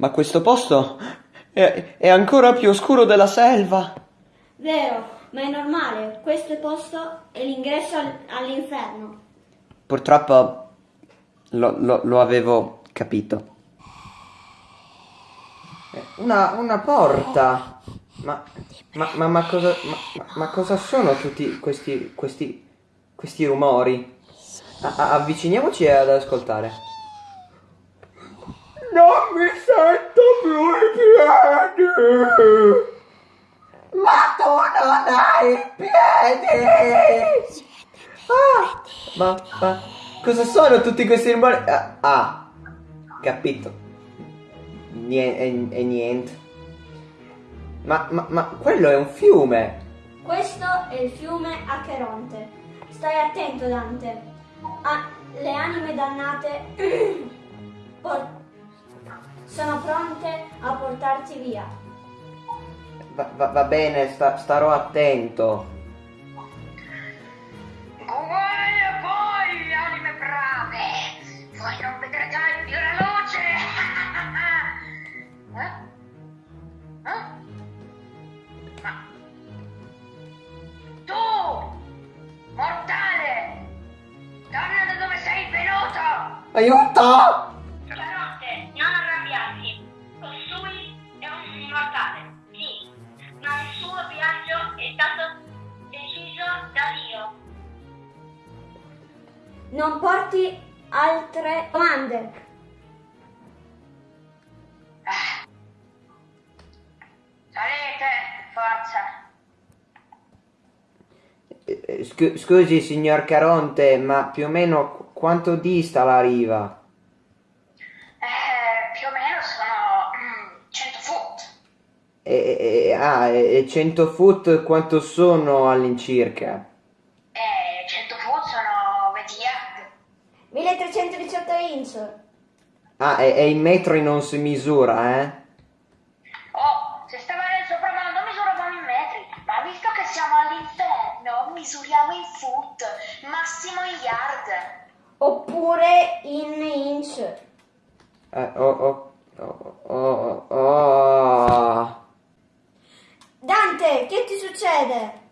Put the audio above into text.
ma questo posto è, è ancora più oscuro della selva. Vero, ma è normale, questo posto è l'ingresso al- all'inferno. Purtroppo lo, lo- lo avevo capito. Una, una porta. Ma, ma, ma, ma cosa, ma, ma- ma cosa sono tutti questi, questi, questi rumori? A- a- avviciniamoci ad ascoltare. Non mi sento più i piedi! Ma tu non hai i piedi! Ah, ma, ma cosa sono tutti questi rumori? Ah, ah, capito. Niente, e, niente. Ma, ma, ma quello è un fiume. Questo è il fiume Acheronte. Stai attento, Dante. Ah, le anime dannate sono pronte a portarti via. Va, va- va bene, sta- starò attento. Guai a voi, anime brave! Voi non vedrete mai più la luce! eh? Eh? Ma... Tu! Mortale! Torna da dove sei venuto! Aiuto! Non porti altre domande. Salite, forza. Eh, eh, scu- scusi, signor Caronte, ma più o meno qu- quanto dista la riva? Eh, più o meno sono mm, 100 foot. E, e- e- ah, e 100 foot quanto sono all'incirca? 1318 inch. Ah, e, e in metri non si misura, eh? Oh, se stava nel sopramondo misuravamo in metri, ma visto che siamo all'inferno misuriamo in foot, massimo in yard. Oppure in inch. Eh, oh, oh, oh, oh, oh. Dante, che ti succede?